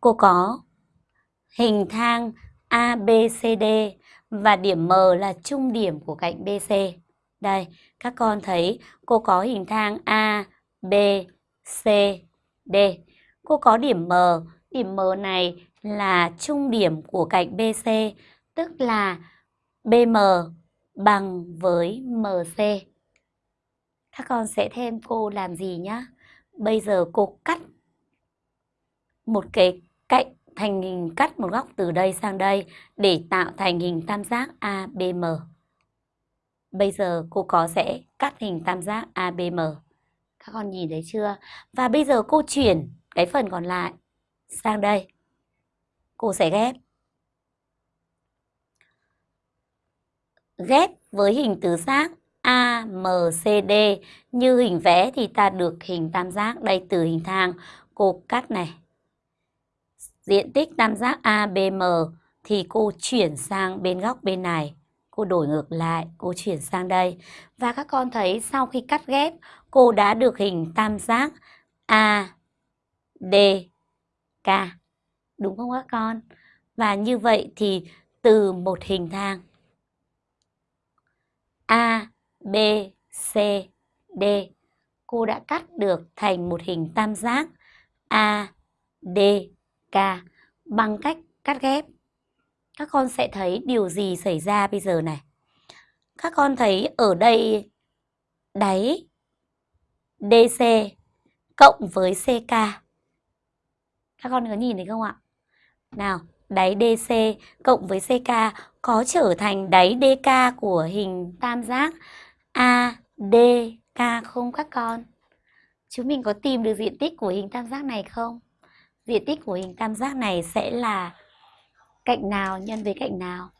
cô có hình thang ABCD và điểm M là trung điểm của cạnh BC. Đây, các con thấy cô có hình thang A, B, C, D. Cô có điểm M, điểm M này là trung điểm của cạnh BC, tức là BM bằng với MC. Các con sẽ thêm cô làm gì nhá? Bây giờ cô cắt một cái cạnh thành hình, cắt một góc từ đây sang đây để tạo thành hình tam giác ABM. Bây giờ cô có sẽ cắt hình tam giác ABM. Các con nhìn thấy chưa? Và bây giờ cô chuyển cái phần còn lại sang đây. Cô sẽ ghép. Ghép với hình tứ giác AMCD như hình vẽ thì ta được hình tam giác đây từ hình thang cô cắt này diện tích tam giác ABM thì cô chuyển sang bên góc bên này. Cô đổi ngược lại, cô chuyển sang đây. Và các con thấy sau khi cắt ghép, cô đã được hình tam giác ADK. Đúng không các con? Và như vậy thì từ một hình thang A, B, C, D, cô đã cắt được thành một hình tam giác A, D, K bằng cách cắt ghép. Các con sẽ thấy điều gì xảy ra bây giờ này? Các con thấy ở đây đáy DC cộng với CK. Các con có nhìn thấy không ạ? Nào, đáy DC cộng với CK có trở thành đáy DK của hình tam giác ADK không các con? Chúng mình có tìm được diện tích của hình tam giác này không? Diện tích của hình tam giác này sẽ là cạnh nào, nhân với cạnh nào?